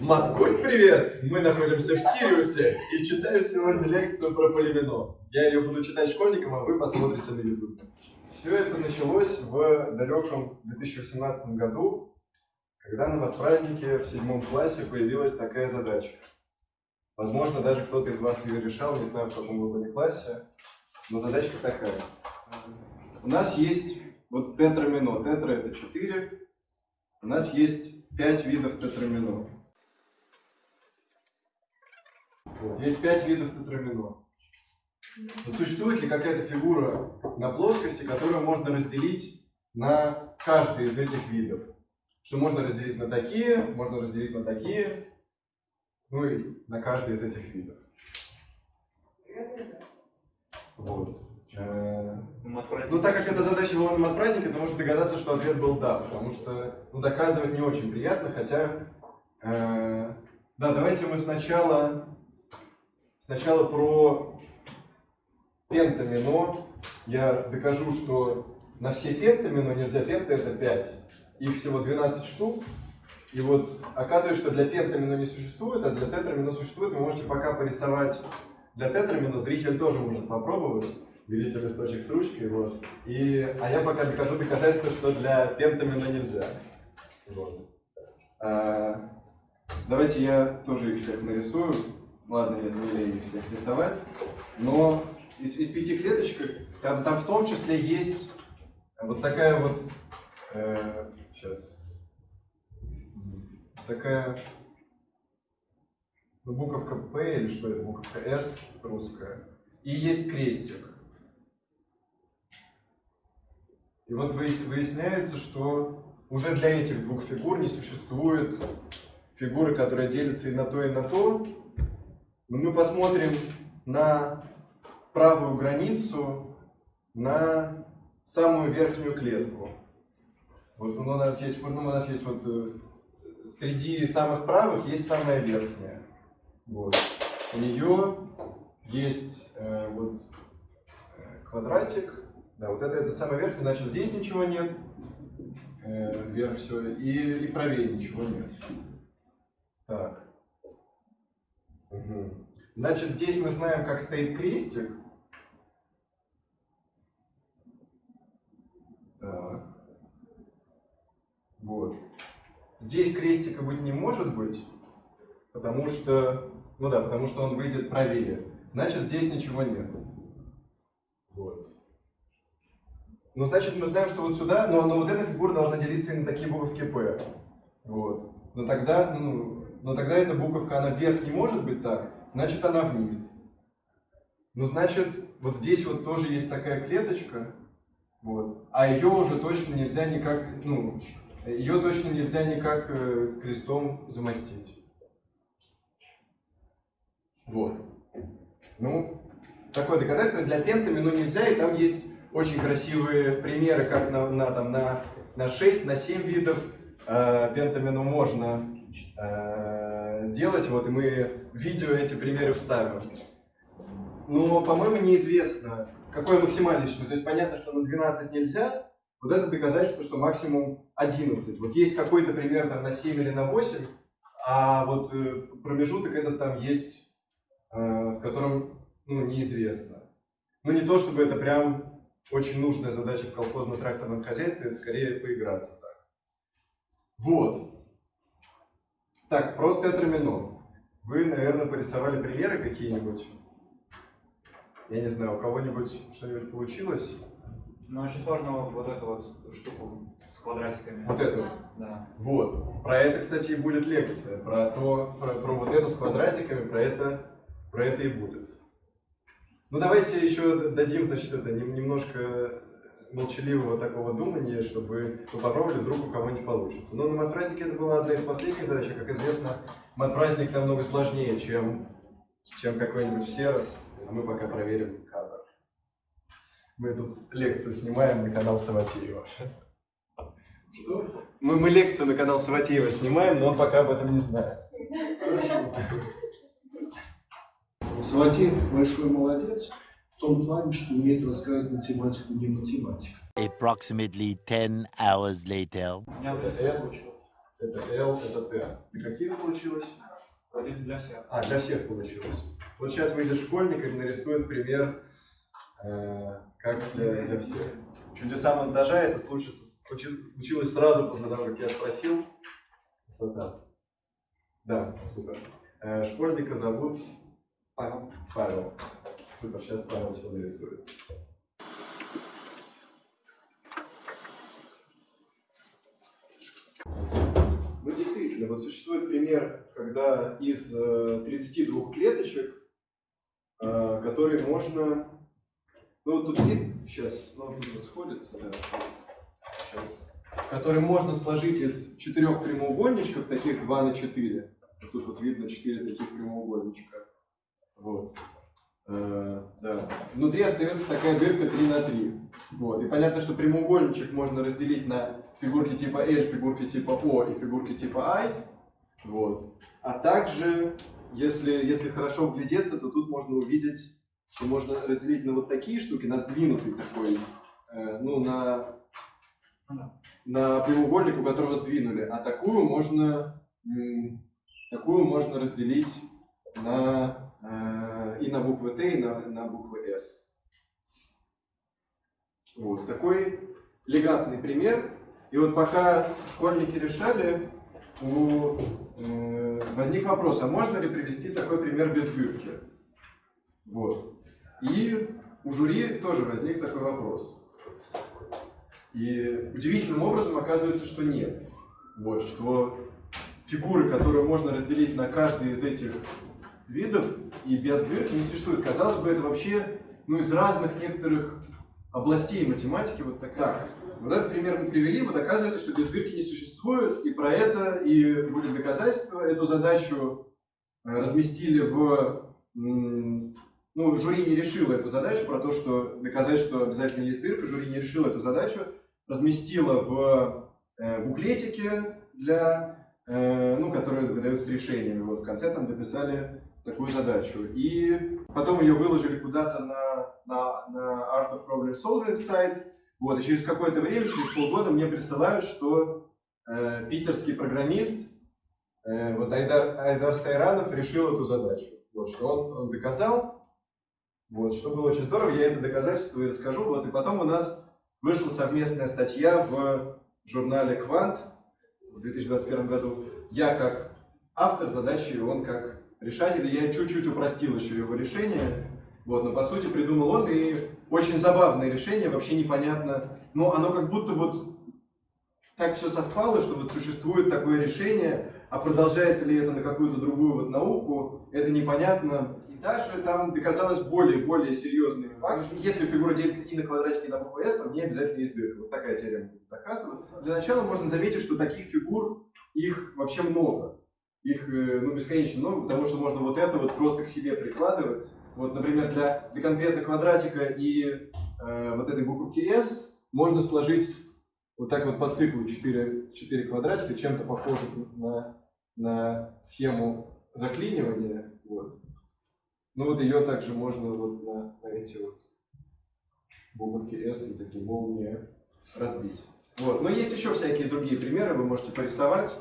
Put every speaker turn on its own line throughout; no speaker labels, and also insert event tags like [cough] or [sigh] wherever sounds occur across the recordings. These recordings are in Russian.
Маткуль, привет! Мы находимся в Сириусе и читаю сегодня лекцию про полимено. Я ее буду читать школьникам, а вы посмотрите на YouTube. Все это началось в далеком 2018 году, когда на празднике в седьмом классе появилась такая задача. Возможно, даже кто-то из вас ее решал, не знаю, в каком вы были классе, но задачка такая. У нас есть вот тетрамино. Тетра это 4. У нас есть 5 видов тетрамино. Вот. Есть 5 видов тетрамино. Но существует ли какая-то фигура на плоскости, которую можно разделить на каждый из этих видов? Что можно разделить на такие, можно разделить на такие, ну и на каждый из этих видов. Вот. Э, ну, так как эта задача была на матпразднике, то можно догадаться, что ответ был да, потому что ну, доказывать не очень приятно, хотя... Э, да, давайте мы сначала, сначала про пентамино. Я докажу, что на все пентамино нельзя, пента это 5. Их всего 12 штук. И вот оказывается, что для пентамино не существует, а для тетрамино существует. Вы можете пока порисовать для тетрамино, зритель тоже может попробовать берите листочек с ручкой, вот. И, а я пока докажу доказательство, что для пентамина нельзя. Вот. А, давайте я тоже их всех нарисую. Ладно, я не их всех рисовать. Но из, из пяти клеточек, там, там в том числе есть вот такая вот, э, сейчас, такая ну, буковка P или что это, буковка S русская. И есть крестик. И вот выясняется, что уже для этих двух фигур не существует фигуры, которая делится и на то, и на то. Мы посмотрим на правую границу, на самую верхнюю клетку. Вот у нас есть, ну, у нас есть вот э, среди самых правых есть самая верхняя. Вот. У нее есть э, вот э, квадратик, да, вот это, это самый верх, значит здесь ничего нет. Э, вверх все. И, и правее ничего нет. Так. Значит, здесь мы знаем, как стоит крестик. Так. Вот. Здесь крестика быть не может быть, потому что, ну да, потому что он выйдет правее. Значит, здесь ничего нет. Вот. Ну, значит, мы знаем, что вот сюда, но, но вот эта фигура должна делиться и на такие буковки P. Вот. Но тогда, ну, но тогда эта буковка, она вверх не может быть так, значит, она вниз. Ну, значит, вот здесь вот тоже есть такая клеточка, вот, а ее уже точно нельзя никак, ну, ее точно нельзя никак э, крестом замостить. Вот. Ну, такое доказательство для пентами, но нельзя, и там есть очень красивые примеры, как на, на, там, на, на 6, на 7 видов э, пентамину можно э, сделать. Вот, и мы видео эти примеры вставим. Но, по-моему, неизвестно, какое максимальное число. То есть понятно, что на 12 нельзя. Вот это доказательство, что максимум 11. Вот есть какой-то пример там, на 7 или на 8, а вот э, промежуток этот там есть, э, в котором ну, неизвестно. Ну не то, чтобы это прям очень нужная задача в колхозно-тракторном хозяйстве, это скорее поиграться так. Вот. Так, про тетрамино. Вы, наверное, порисовали примеры какие-нибудь? Я не знаю, у кого-нибудь что-нибудь получилось?
Ну, очень сложно вот, вот эту вот штуку с квадратиками.
Вот эту?
Да.
Вот. Про это, кстати, и будет лекция. Про, то, про, про вот эту с квадратиками, про это, про это и будет. Ну давайте еще дадим, значит, это немножко молчаливого такого думания, чтобы попробовали, вдруг у кого-нибудь получится. Но на матпразднике это была одна из последних задач, а, как известно, матпраздник намного сложнее, чем, чем какой-нибудь серос, а мы пока проверим кадр. Мы тут лекцию снимаем на канал Саватеева. Мы, мы лекцию на канал Саватеева снимаем, но он пока об этом не знает. Хорошо.
Салатеев большой молодец в том плане, что умеет рассказывать математику не математика.
Approximately 10 hours later.
Это L, это T. И каких получилось?
Один для всех.
А, для всех получилось. Вот сейчас выйдет школьник и нарисует пример, э, как для, для всех. Чудеса монтажа это случится, случилось, случилось сразу после того, как я спросил. Красота. Да, супер. Э, школьника зовут
Павел.
Павел. Супер, сейчас Павел все нарисует. Ну, действительно, вот существует пример, когда из э, 32 клеточек, э, которые можно... Ну, вот тут вид, сейчас, ну, тут расходится, да, сейчас. Которые можно сложить из четырех прямоугольничков, таких 2 на 4. Вот Тут вот видно 4 таких прямоугольничка. Вот. Э, да. Внутри остается такая дырка 3 на 3. Вот. И понятно, что прямоугольничек можно разделить на фигурки типа L, фигурки типа O и фигурки типа I. Вот. А также, если, если хорошо вглядеться, то тут можно увидеть, что можно разделить на вот такие штуки, на сдвинутый такой, э, ну, на, на прямоугольник, у которого сдвинули. А такую можно, такую можно разделить на, э, и на буквы Т, и на, на буквы С. Вот такой элегантный пример. И вот пока школьники решали, у, э, возник вопрос, а можно ли привести такой пример без дырки? Вот. И у жюри тоже возник такой вопрос. И удивительным образом оказывается, что нет. Вот, что фигуры, которые можно разделить на каждый из этих видов и без дырки не существует. Казалось бы, это вообще ну, из разных некоторых областей математики вот такая. Так, вот этот пример мы привели, вот оказывается, что без дырки не существует, и про это и будет доказательство. Эту задачу э, разместили в... Ну, жюри не решило эту задачу, про то, что доказать, что обязательно есть дырка, жюри не решило эту задачу, разместило в э, буклетике для, э, ну, который выдается решениями. Вот в конце там дописали такую задачу. И потом ее выложили куда-то на, на, на Art of Problem Solving сайт. Вот, и через какое-то время, через полгода мне присылают, что э, питерский программист, э, вот Айдар, Айдар Сайранов решил эту задачу. Вот, что он, он доказал, вот, что было очень здорово, я это доказательство и расскажу. Вот, и потом у нас вышла совместная статья в журнале «Квант» в 2021 году. Я как автор задачи, он как решатель. Я чуть-чуть упростил еще его решение. Вот, но по сути придумал он, и очень забавное решение, вообще непонятно. Но оно как будто вот так все совпало, что вот существует такое решение, а продолжается ли это на какую-то другую вот науку, это непонятно. И даже там доказалось более, более серьезный факт. Если фигура делится и на квадратики, и на букву S, то в ней обязательно есть дырка. Вот такая теорема будет. Для начала можно заметить, что таких фигур, их вообще много. Их э, ну, бесконечно много, потому что можно вот это вот просто к себе прикладывать. Вот, например, для, для конкретно квадратика и э, вот этой буковки S можно сложить вот так вот по циклу 4, 4 квадратика, чем-то похоже на, на схему заклинивания. Вот. Ну вот ее также можно вот на, на эти вот буковки S и такие молнии разбить. Вот. Но есть еще всякие другие примеры, вы можете порисовать.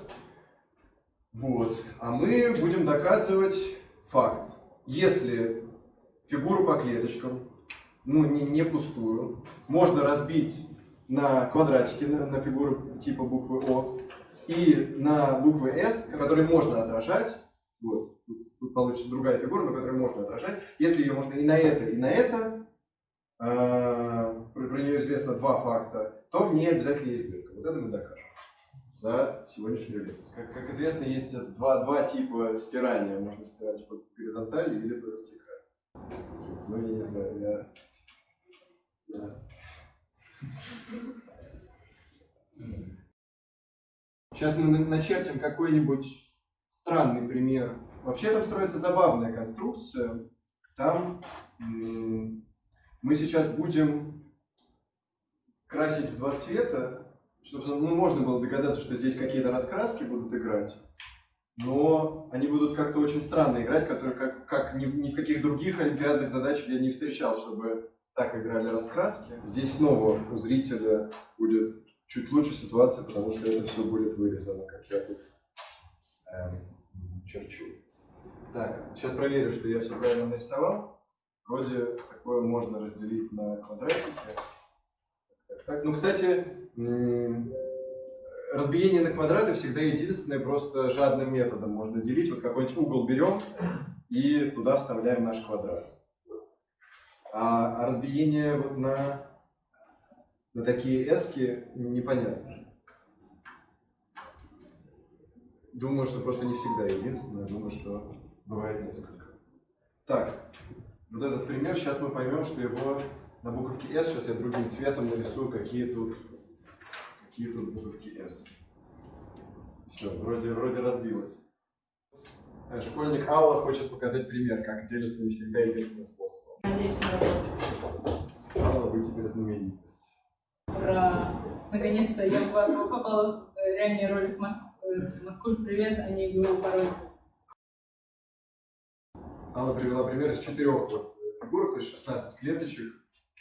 Вот. А мы будем доказывать факт. Если фигуру по клеточкам, ну не, не пустую, можно разбить на квадратики, на, на фигуры типа буквы О, и на буквы S, которые можно отражать, вот, тут, получится другая фигура, но которую можно отражать, если ее можно и на это, и на это, э, про нее известно два факта, то в ней обязательно есть дырка. Вот это мы докажем за сегодняшнюю лекцию. Как, как известно, есть два, два типа стирания. Можно стирать по горизонтали или по вертикали. Ну, я не знаю, я... я... Сейчас мы на- начертим какой-нибудь странный пример. Вообще там строится забавная конструкция. Там мы сейчас будем красить в два цвета, чтобы ну, можно было догадаться, что здесь какие-то раскраски будут играть. Но они будут как-то очень странно играть, которые как, как ни, ни в каких других олимпиадных задачах я не встречал, чтобы так играли раскраски. Здесь снова у зрителя будет чуть лучше ситуация, потому что это все будет вырезано, как я тут эм, черчу. Так, сейчас проверю, что я все правильно нарисовал. Вроде такое можно разделить на квадратики. Так, так. Ну, кстати, разбиение на квадраты всегда единственное, просто жадным методом можно делить. Вот какой-нибудь угол берем и туда вставляем наш квадрат. А, а разбиение вот на, на такие эски непонятно. Думаю, что просто не всегда единственное. Думаю, что бывает несколько. Так, вот этот пример, сейчас мы поймем, что его на буковке S, сейчас я другим цветом нарисую, какие тут, какие тут буковки S. Все, вроде, вроде разбилось. Э, Школьник Алла хочет показать пример, как делится не всегда единственным способом. Алла, вы теперь знаменитость.
Ура! Наконец-то я по- попала в реальный ролик Мар- э, Маркуль, привет, а не Google пароль.
Алла привела пример из четырех вот фигурок, то есть 16 клеточек,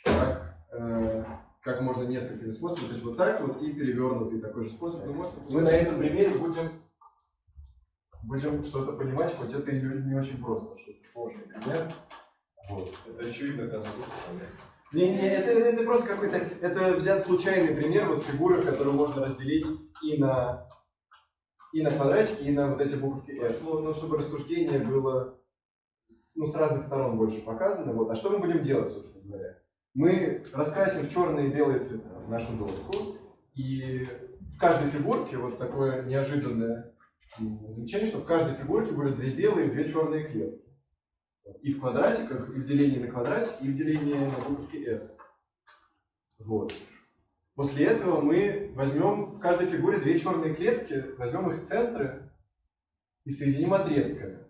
как, э, как можно несколькими способами, то есть вот так вот и перевернутый такой же способ. Ну, вот мы на этом примере будем, будем что-то понимать, хоть это и не, очень просто, что-то сложный пример. Вот. Это очевидно, оказывается. Не, не, это, это просто какой-то, это взят случайный пример, вот фигуры, которые можно разделить и на, и на квадратики, и на вот эти буковки S. Ну, ну, чтобы рассуждение было с- ну, с разных сторон больше показано. Вот. А что мы будем делать, собственно говоря? Мы раскрасим в черные и белые цвета нашу доску, и в каждой фигурке вот такое неожиданное замечание, что в каждой фигурке будет две белые и две черные клетки. И в квадратиках, и в делении на квадратик, и в делении на буковке S. Вот. После этого мы возьмем в каждой фигуре две черные клетки, возьмем их центры и соединим отрезками.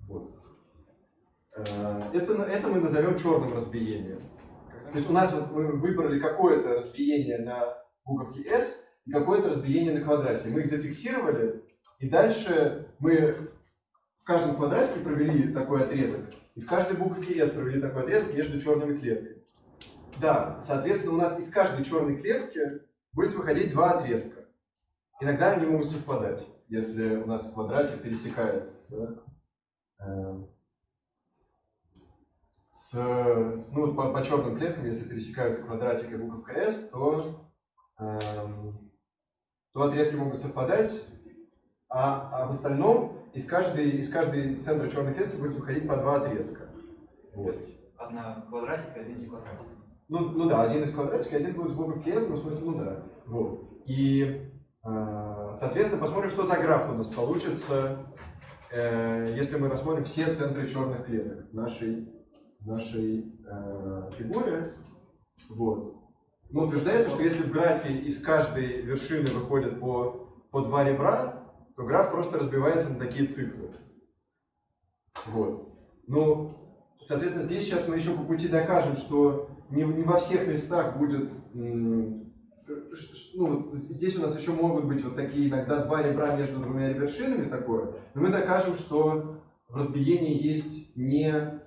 Вот. Э, Это, это мы назовем черным разбиением. То есть у нас вот мы выбрали какое-то разбиение на буковке S и какое-то разбиение на квадратике. Мы их зафиксировали, и дальше мы в каждом квадратике провели такой отрезок, и в каждой буковке S провели такой отрезок между черными клетками. Да, соответственно, у нас из каждой черной клетки будет выходить два отрезка. Иногда они могут совпадать, если у нас квадратик пересекается с, э, с ну, по, по черным клеткам, если пересекаются квадратик и буковка S, то, эм, то отрезки могут совпадать, а, а в остальном из каждой, из каждой центра черной клетки будет выходить по два отрезка. Вот.
Одна квадратик, один не квадратик.
Ну, ну да, один из квадратика, один будет с буковки S, ну в смысле, ну да. Вот. И, э, соответственно, посмотрим, что за граф у нас получится, э, если мы рассмотрим все центры черных клеток нашей, нашей э, фигуре. Вот. Ну, утверждается, что если в графе из каждой вершины выходит по, по два ребра, то граф просто разбивается на такие циклы. Вот. Ну, соответственно, здесь сейчас мы еще по пути докажем, что не, не во всех местах будет... Ну, вот здесь у нас еще могут быть вот такие иногда два ребра между двумя вершинами такое. Но мы докажем, что в разбиении есть не,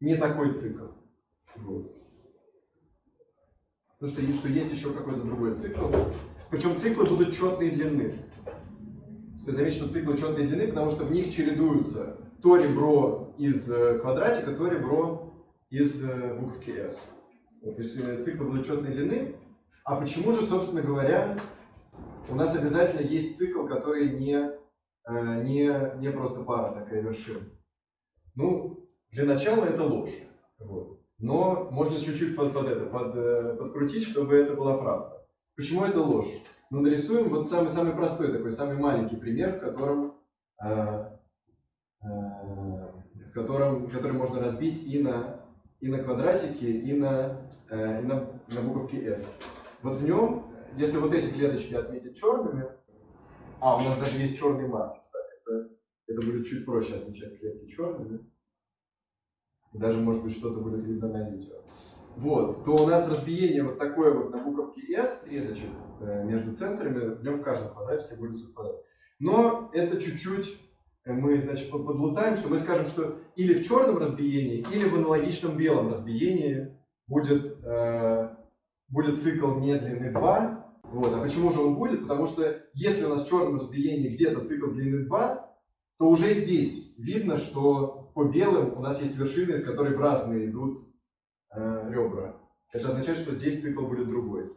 не такой цикл. Вот. Потому что, что есть еще какой-то другой цикл. Причем циклы будут четной длины. Стоит заметить, что циклы четной длины, потому что в них чередуются то ребро из э, квадратика, то ребро из э, буковки S. Вот, то есть э, циклы будут четной длины. А почему же, собственно говоря, у нас обязательно есть цикл, который не, не, не просто пара такая вершин? Ну, для начала это ложь. Вот. Но можно чуть-чуть под, под это, под, э, подкрутить, чтобы это была правда. Почему это ложь? Ну, нарисуем вот самый-самый простой такой, самый маленький пример, в котором, э, э, в котором, который можно разбить и на, и на квадратики, и на, э, и на, на буковки S. Вот в нем, если вот эти клеточки отметить черными, а, у нас даже есть черный маркер, это, это будет чуть проще отмечать клетки черными. Даже, может быть, что-то будет видно на видео. Вот, то у нас разбиение вот такое вот на буковке S, резочек э, между центрами, в нем в каждом квадратике будет совпадать. Но это чуть-чуть э, мы, значит, под- подлутаем, что мы скажем, что или в черном разбиении, или в аналогичном белом разбиении будет, э, будет цикл не длины 2. Вот. А почему же он будет? Потому что если у нас в черном разбиении где-то цикл длины 2, то уже здесь видно, что по белым у нас есть вершины, из которой в разные идут э, ребра. Это означает, что здесь цикл будет другой.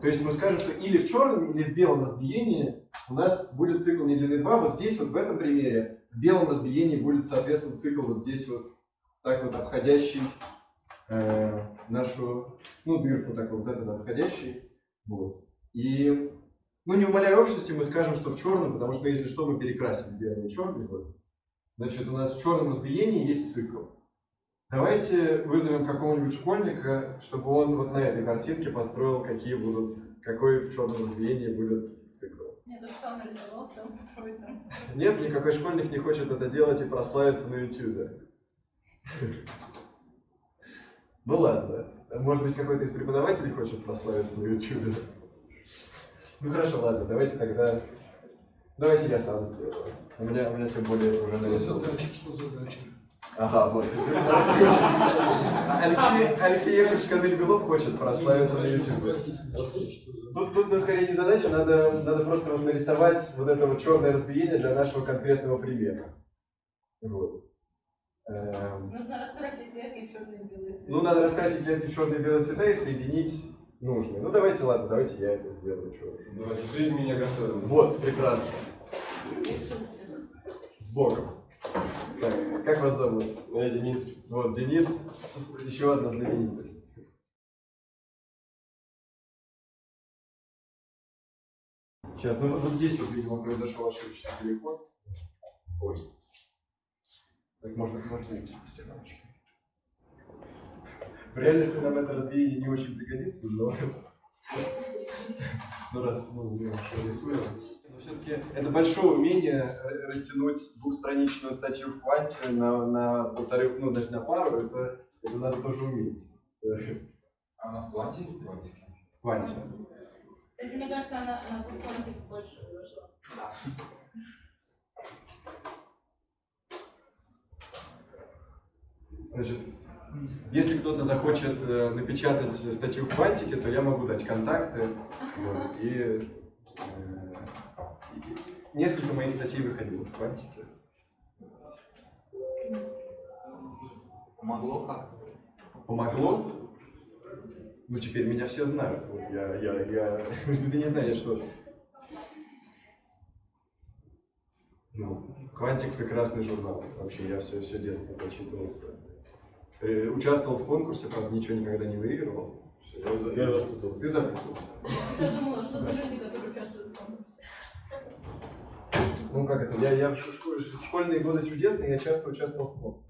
То есть мы скажем, что или в черном, или в белом разбиении у нас будет цикл не длины 2. Вот здесь, вот в этом примере, в белом разбиении будет, соответственно, цикл вот здесь вот так вот обходящий э, нашу, ну, дырку так вот, этот обходящий. Вот. И, ну, не умаляя общности, мы скажем, что в черном, потому что если что, мы перекрасим белый и черный. Вот. Значит, у нас в черном разбиении есть цикл. Давайте вызовем какого-нибудь школьника, чтобы он вот на этой картинке построил, какие будут, какой в черном разбиении будет цикл.
Сам нарисовался, он строит там.
Нет, никакой школьник не хочет это делать и прославиться на YouTube. Ну ладно. Может быть, какой-то из преподавателей хочет прославиться на YouTube. Ну хорошо, ладно, давайте тогда... Давайте я сам сделаю. У меня, у меня тем более уже нарисовано.
задача, что задача?
Ага, вот. Алексей, Алексей Яковлевич Канель-Белов хочет прославиться на YouTube. Тут, тут, тут скорее не задача, надо, надо просто вот нарисовать вот это вот черное разбиение для нашего конкретного примера. Вот. Эм,
Нужно раскрасить клетки в черные и белые цвета.
Ну, надо раскрасить клетки в черные и белые цвета и соединить нужные. Ну, давайте, ладно, давайте я это сделаю. чё уж.
Давайте, жизнь меня готовила.
Вот, прекрасно. С Богом. Так, как вас зовут?
Я Денис.
Вот, Денис, еще одна знаменитость. Сейчас, ну вот, вот здесь вот, видимо, произошел ошибочный переход. Ой. Так, можно, можно идти по стеночке. В реальности нам это разбиение не очень пригодится, но... [laughs] Ну, раз мы уже рисуем. Но все-таки это большое умение растянуть двухстраничную статью в кванте на, на полторы, ну, даже на пару, это, это надо тоже уметь. Э,
Она в платье или в платьике?
В кванте.
Кстати, мне кажется, она на тот контик больше вышла.
Значит, если кто-то захочет э, напечатать статью в квантике, то я могу дать контакты. Вот, и, э, и несколько моих статей выходило в квантике.
Помогло как?
Помогло? Ну, теперь меня все знают. Вот я, я, я... [laughs] Если ты не знаешь, что... Ну, Квантик прекрасный журнал. Вообще, я все, все детство зачитывался. Э, Участвовал в конкурсе, правда, ничего никогда не выигрывал. Всё, я за-
Я запутался.
Ты запутался.
Я думала, что за люди, которые участвуют в конкурсе.
Ну как это? Я, я в, школе- в школьные годы чудесные, я часто участвовал в конкурсе.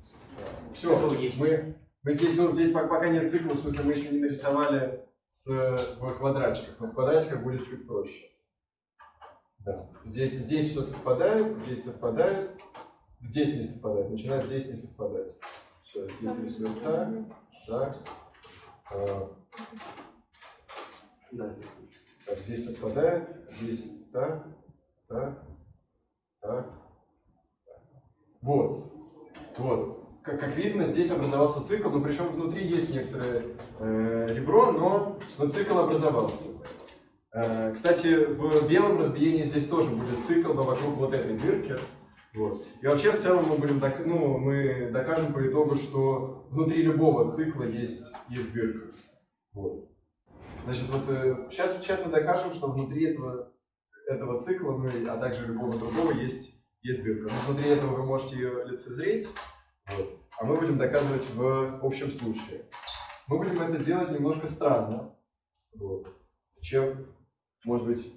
Все, мы, мы здесь, ну, здесь пока, пока нет цикла, в смысле мы еще не нарисовали с, в квадратиках, но в квадратиках будет чуть проще. Да. Здесь, здесь все совпадает, здесь совпадает, здесь не совпадает, начинает здесь не совпадать. Все, здесь рисуем так, а, так, здесь совпадает, здесь так, так, так. Вот. Вот. Как, как видно, здесь образовался цикл, но причем внутри есть некоторое э, ребро, но, но цикл образовался. Э, кстати, в белом разбиении здесь тоже будет цикл, но вокруг вот этой дырки. Вот. И вообще в целом мы будем док- ну, мы докажем по итогу, что внутри любого цикла есть, есть дырка. Вот. Значит, вот сейчас, сейчас мы докажем, что внутри этого, этого цикла, ну, а также любого другого, есть, есть дырка. Но внутри этого вы можете ее лицезреть, вот. а мы будем доказывать в общем случае. Мы будем это делать немножко странно. Вот. Чем, может быть,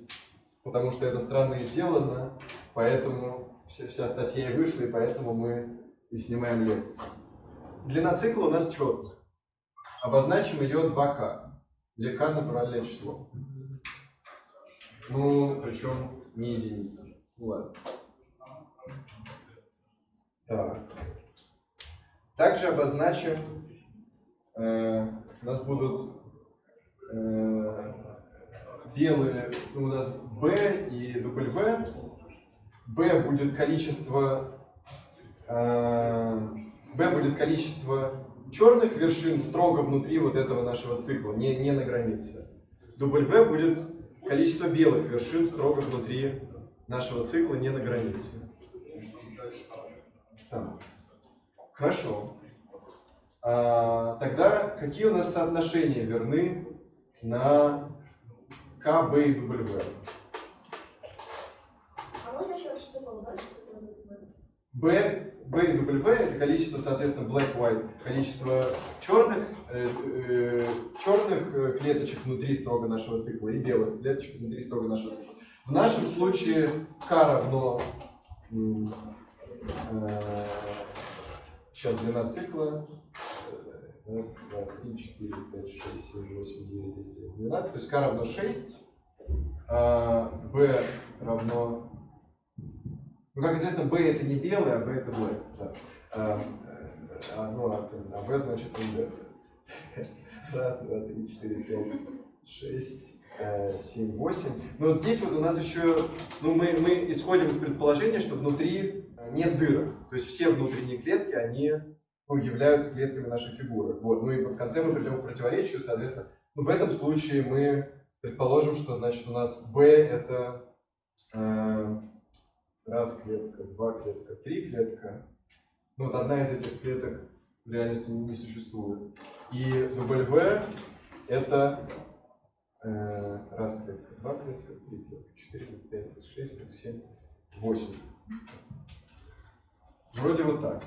потому что это странно и сделано, поэтому вся, вся статья вышла, и поэтому мы и снимаем лекцию. Длина цикла у нас четкая. Обозначим ее 2К, где К натуральное число. Ну, причем не единица. Ну ладно. Так. Также обозначим, э, у нас будут э, белые, ну, у нас B и W. B будет количество, э, B будет количество черных вершин строго внутри вот этого нашего цикла, не, не на границе. W будет количество белых вершин строго внутри нашего цикла, не на границе. Так. Хорошо. А, тогда какие у нас соотношения верны на К, Б и W?
А можно еще раз штуку да? чтобы это было?
B, B и W это количество, соответственно, black-white, количество черных, э, э, черных э, клеточек внутри строго нашего цикла и белых клеточек внутри строго нашего цикла. В нашем случае K равно, э, сейчас длина цикла, э, раз, два, три, четыре, пять, шесть, семь, восемь, девять, десять, двенадцать, то есть K равно 6, а B равно ну, как известно, B это не белый, а B это black. Да. А, а, ну, а, а B значит ND. Раз, два, три, четыре, пять, шесть, э, семь, восемь. Но вот здесь вот у нас еще, ну, мы, мы исходим из предположения, что внутри нет дырок. То есть все внутренние клетки, они ну, являются клетками нашей фигуры. Вот. Ну и в конце мы придем к противоречию, соответственно. Ну, в этом случае мы предположим, что значит у нас B это э, раз клетка, два клетка, три клетка. Ну вот одна из этих клеток в реальности не существует. И W это э, раз клетка, два клетка, три клетка, четыре клетка, пять клетка, шесть клетка, семь, восемь. Вроде вот так.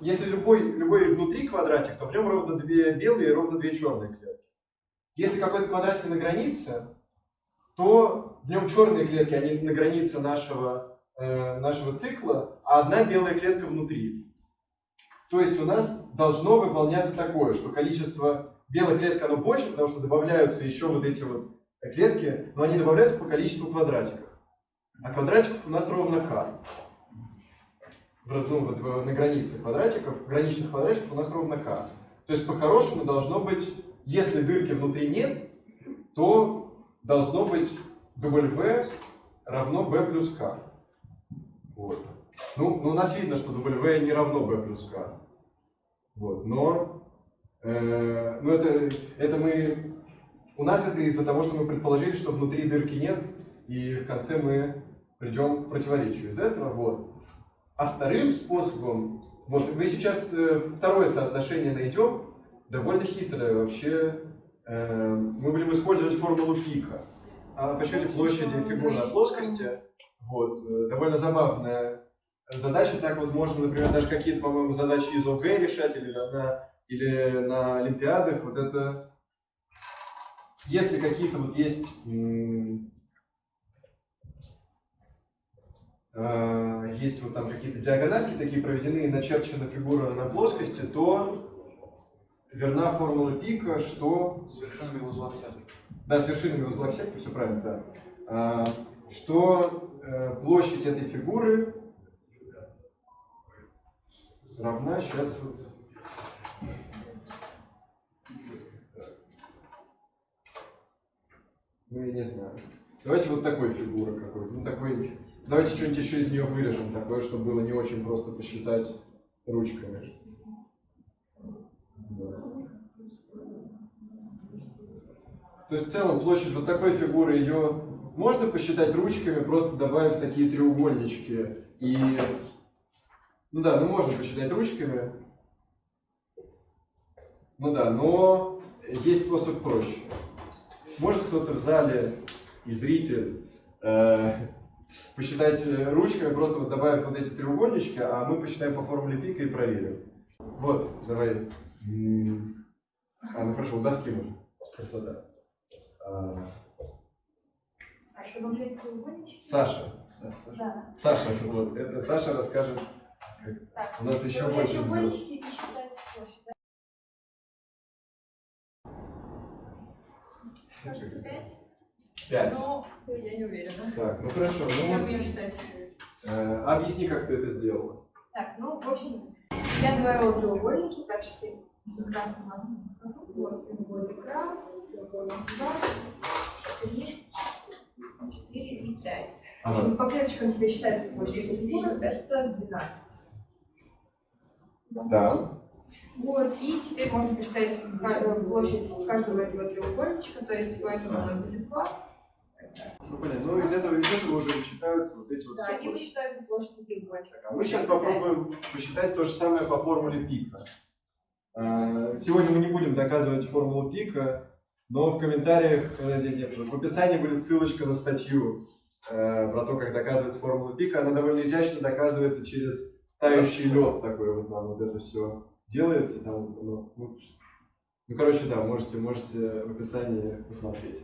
Если любой, любой внутри квадратик, то в нем ровно две белые и ровно две черные клетки. Если какой-то квадратик на границе, то в нем черные клетки, они на границе нашего нашего цикла, а одна белая клетка внутри. То есть у нас должно выполняться такое, что количество белых клеток оно больше, потому что добавляются еще вот эти вот клетки, но они добавляются по количеству квадратиков. А квадратиков у нас ровно k. Ну, вот на границе квадратиков, граничных квадратиков у нас ровно k. То есть по-хорошему должно быть, если дырки внутри нет, то должно быть W равно B плюс K. Вот. Ну, ну, у нас видно, что W не равно B плюс K. Вот. Но э, ну это, это мы... У нас это из-за того, что мы предположили, что внутри дырки нет, и в конце мы придем к противоречию из этого. Вот. А вторым способом, вот мы сейчас э, второе соотношение найдем, довольно хитрое вообще. Э, мы будем использовать формулу пика. О подсчете площади фигурной плоскости. Вот, э, довольно забавная задача. Так вот можно, например, даже какие-то, по-моему, задачи из ОГЭ решать или на, или на Олимпиадах. Вот это, если какие-то вот есть э, есть вот там какие-то диагональки такие проведены и начерчена фигура на плоскости, то верна формула пика, что
С вершинами в узлах сетки.
да, с вершинами узла сетки, все правильно, да. А, что площадь этой фигуры равна сейчас вот. Ну, я не знаю. Давайте вот такой фигуры какой-то. Ну, такой. Давайте что-нибудь еще из нее вырежем, такое, чтобы было не очень просто посчитать ручками. То есть в целом площадь вот такой фигуры ее можно посчитать ручками, просто добавив такие треугольнички. И ну да, ну можно посчитать ручками. Ну да, но есть способ проще. Может кто-то в зале и зритель э, посчитать ручками, просто вот добавив вот эти треугольнички, а мы посчитаем по формуле пика и проверим. Вот, давай. А, ну хорошо, у доски можно. Красота. А,
А треугольнички?
Саша. Да, Саша.
Да.
Саша, вот, это Саша расскажет.
Так.
У нас еще больше
да? Кажется, пять.
Пять.
Но я не уверена.
Так, ну хорошо. Ну, вот,
ее считать?
э, объясни, как ты это сделала.
Так, ну, в общем, я добавила треугольники, так, сейчас я с красным. Вот, треугольник раз, треугольник два, три, четыре и пять. В
Ага.
общем, по клеточкам тебе считается площадь этой фигуры, это 12.
Да.
Вот, и теперь можно посчитать площадь каждого этого треугольничка, то есть у этого она будет 2.
Ну, понятно. Ну, из этого, из этого уже вычитаются вот эти вот
Да, и
площади.
вычитается площадь треугольника.
А мы сейчас попробуем посчитать то же самое по формуле пика. А, Сегодня мы не будем доказывать формулу пика, но в комментариях, здесь нет, в описании будет ссылочка на статью э, про то, как доказывается формула пика. Она довольно изящно доказывается через тающий лед такой вот нам вот это все делается. Там, оно, ну, ну, короче, да, можете, можете в описании посмотреть.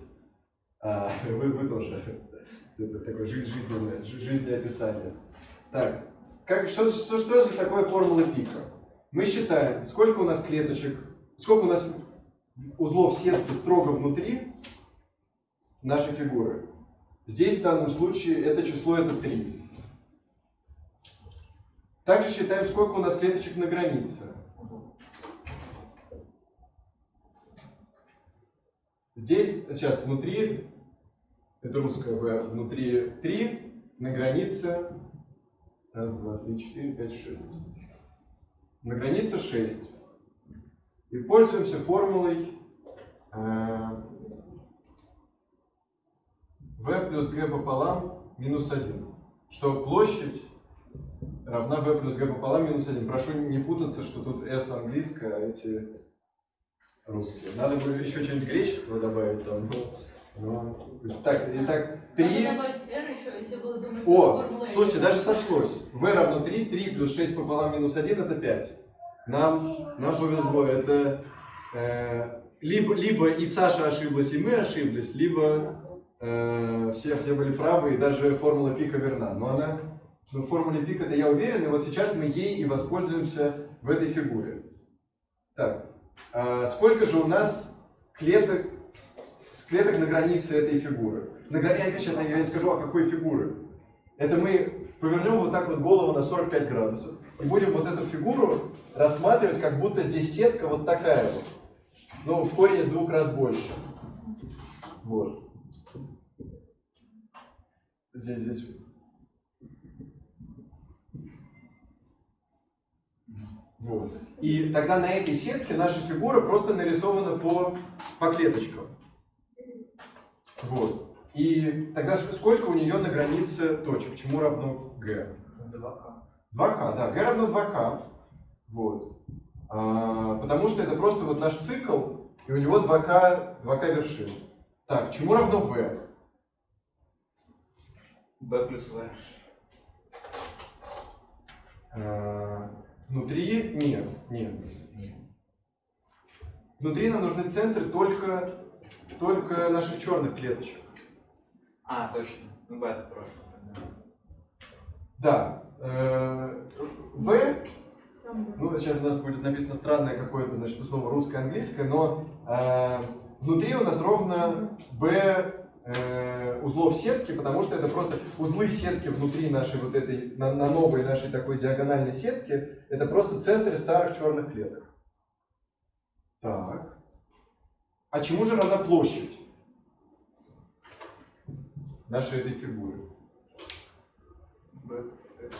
А, [laughs] вы, вы тоже. [laughs] Это такое жи- жизненное, жи- жизнеописание. Так, как, что, что, что же такое формула пика? Мы считаем, сколько у нас клеточек, сколько у нас узлов сетки строго внутри нашей фигуры. Здесь в данном случае это число это 3. Также считаем, сколько у нас клеточек на границе. Здесь, сейчас внутри, это русское В, внутри 3, на границе, раз, два, три, четыре, пять, шесть. На границе 6. И пользуемся формулой э, v плюс g пополам минус 1. Что площадь равна v плюс g пополам минус 1. Прошу не путаться, что тут s английское, а эти русские. Надо бы еще что-нибудь греческого добавить там. есть так, итак, 3.
Надо добавить R еще, если буду думать, что
О,
формула
слушайте, даже сошлось. v равно 3, 3 плюс 6 пополам минус 1 это 5. Нам, нам повезло, это э, либо, либо и Саша ошиблась, и мы ошиблись, либо э, все, все были правы, и даже формула пика верна. Но она, ну, в формуле пика-то я уверен, и вот сейчас мы ей и воспользуемся в этой фигуре. Так, а сколько же у нас клеток, клеток на границе этой фигуры? На гра- Я сейчас я не скажу, а какой фигуры. Это мы повернем вот так вот голову на 45 градусов и будем вот эту фигуру рассматривать, как будто здесь сетка вот такая вот. Ну, в корне из двух раз больше. Вот. Здесь, здесь. Вот. И тогда на этой сетке наша фигура просто нарисована по, по клеточкам. Вот. И тогда сколько у нее на границе точек? Чему равно g?
2К.
2k, да, g равно 2k. Вот. А, потому что это просто вот наш цикл, и у него 2k, 2k вершин. Так, чему равно v?
B плюс В.
А, внутри нет, нет. Внутри нам нужны центры только, только наших черных клеточек.
А, точно. Ну, B это просто.
Да. Э,
Там
Ну, сейчас у нас будет написано странное какое-то, значит, слово русское-английское, но э, внутри у нас ровно b э, узлов сетки, потому что это просто узлы сетки внутри нашей вот этой, на, на новой нашей такой диагональной сетки, это просто центры старых черных клеток. Так. А чему же равна площадь нашей этой фигуры?
B. 1.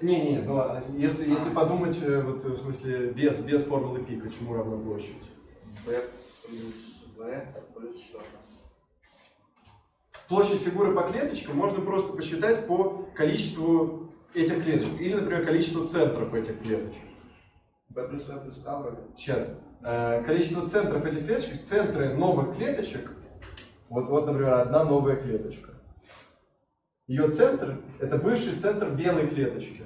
Не-не, ну если, если подумать, э, вот в смысле, без, без формулы пика, чему равна площадь?
B плюс В плюс что-то.
Площадь фигуры по клеточкам можно просто посчитать по количеству этих клеточек. Или, например, количеству центров этих клеточек.
B плюс В плюс вроде.
Сейчас. Э, Количество центров этих клеточек, центры новых клеточек, вот, вот, например, одна новая клеточка. Ее центр – это бывший центр белой клеточки.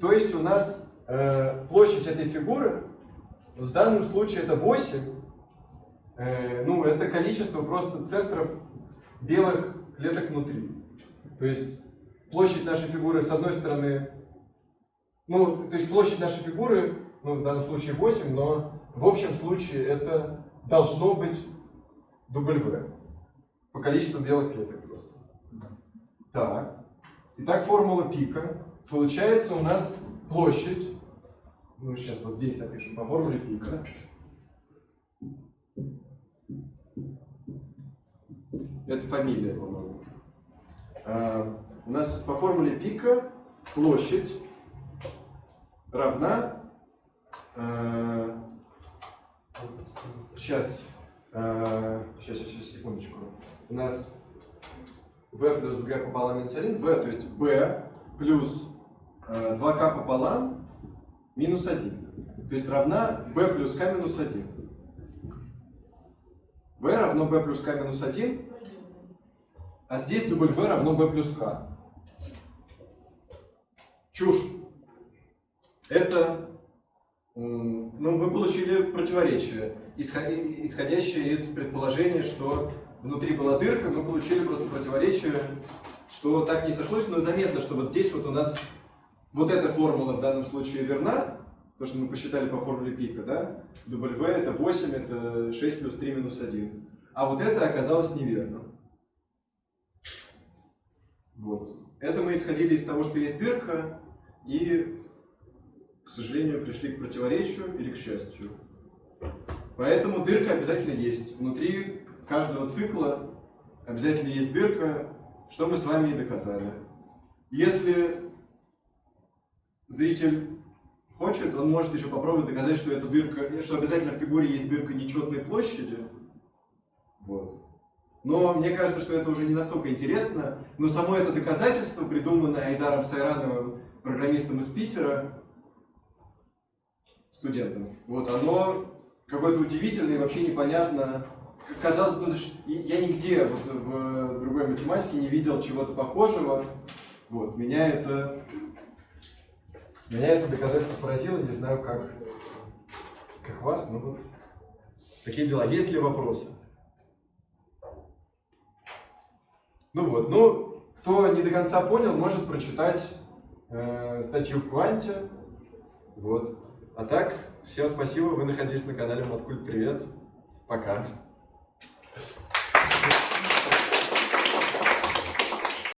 То есть у нас э, площадь этой фигуры, в данном случае это 8, э, ну это количество просто центров белых клеток внутри. То есть площадь нашей фигуры с одной стороны, ну то есть площадь нашей фигуры, ну в данном случае 8, но в общем случае это должно быть W по количеству белых клеток просто. Так. Итак, формула пика. Получается у нас площадь, ну сейчас вот здесь напишем, по формуле пика. Это фамилия, по-моему. А, У нас по формуле пика площадь равна... э, сейчас, сейчас, сейчас, секундочку. У нас v плюс b пополам минус 1, v, то есть b плюс э, 2k пополам минус 1. То есть равна b плюс k минус 1. v равно b плюс k минус 1, а здесь дубль v равно b плюс k. Чушь. Это, ну, мы получили противоречие, исходящее из предположения, что внутри была дырка, мы получили просто противоречие, что так не сошлось, но заметно, что вот здесь вот у нас вот эта формула в данном случае верна, то, что мы посчитали по формуле пика, да? W это 8, это 6 плюс 3 минус 1. А вот это оказалось неверно. Вот. Это мы исходили из того, что есть дырка, и, к сожалению, пришли к противоречию или к счастью. Поэтому дырка обязательно есть. Внутри каждого цикла обязательно есть дырка, что мы с вами и доказали. Если зритель хочет, он может еще попробовать доказать, что эта дырка, что обязательно в фигуре есть дырка нечетной площади. Вот. Но мне кажется, что это уже не настолько интересно. Но само это доказательство, придуманное Айдаром Сайрановым, программистом из Питера, студентом, вот, оно какое-то удивительное и вообще непонятно. Казалось бы, я нигде вот, в другой математике не видел чего-то похожего. Вот, меня это, меня это доказательство поразило, не знаю как, как вас, но вот такие дела. Есть ли вопросы? Ну вот, ну, кто не до конца понял, может прочитать э, статью в Кванте. Вот. А так, всем спасибо, вы находились на канале Маткульт. Привет. Пока.